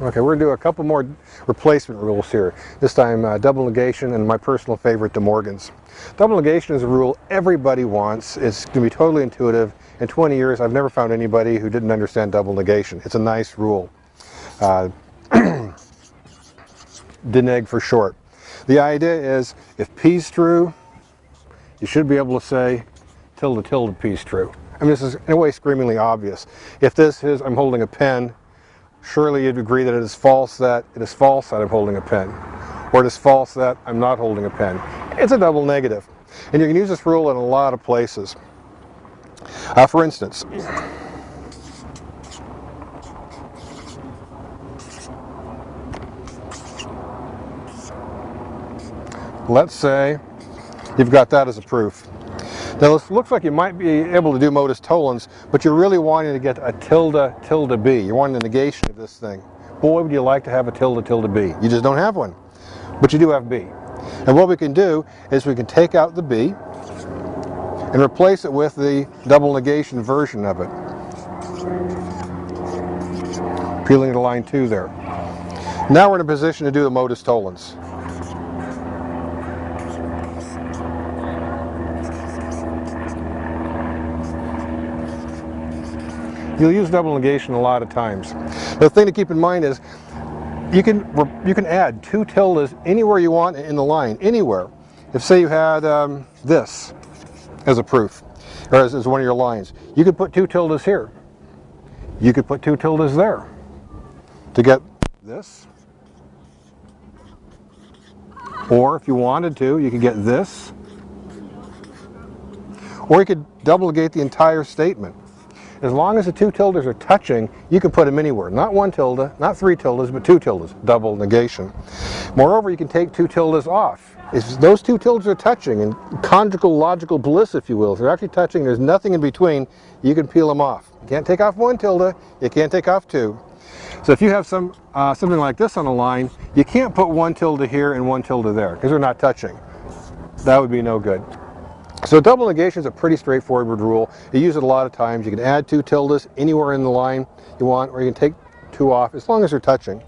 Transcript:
Okay, we're going to do a couple more replacement rules here. This time uh, double negation and my personal favorite, De Morgan's. Double negation is a rule everybody wants. It's going to be totally intuitive. In 20 years, I've never found anybody who didn't understand double negation. It's a nice rule. Uh, deneg for short. The idea is if P's true, you should be able to say tilde tilde P's true. I mean, this is in a way screamingly obvious. If this is, I'm holding a pen, surely you'd agree that it is false that it is false that I'm holding a pen. Or it is false that I'm not holding a pen. It's a double negative. And you can use this rule in a lot of places. Uh, for instance, let's say you've got that as a proof. Now it looks like you might be able to do modus tollens, but you're really wanting to get a tilde tilde b. You're wanting the negation of this thing. Boy, would you like to have a tilde tilde b. You just don't have one, but you do have b. And what we can do is we can take out the b and replace it with the double negation version of it. Peeling to line 2 there. Now we're in a position to do the modus tollens. You'll use double negation a lot of times. The thing to keep in mind is you can you can add two tildes anywhere you want in the line, anywhere. If say you had um, this as a proof, or as, as one of your lines, you could put two tildes here. You could put two tildes there to get this. Or if you wanted to, you could get this. Or you could double negate the entire statement. As long as the two tildes are touching, you can put them anywhere. Not one tilde, not three tildes, but two tildes, double negation. Moreover, you can take two tildes off. If those two tildes are touching, in conjugal logical bliss, if you will, if they're actually touching, there's nothing in between, you can peel them off. You can't take off one tilde, you can't take off two. So if you have some uh, something like this on a line, you can't put one tilde here and one tilde there, because they're not touching. That would be no good. So double negation is a pretty straightforward rule. You use it a lot of times. You can add two tildes anywhere in the line you want, or you can take two off, as long as they're touching.